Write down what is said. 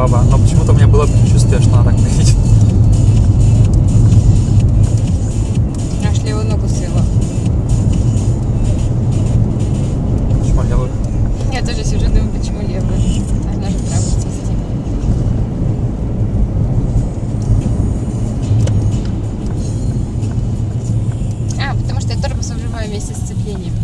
баба. Но почему-то у меня было предчувствие, что она так поедет. Нашли его ногу свела. Почему левую? Я тоже сижу, думаю, почему левую. Она же правую свести. А, потому что я тормоз вжимаю вместе с сцеплением.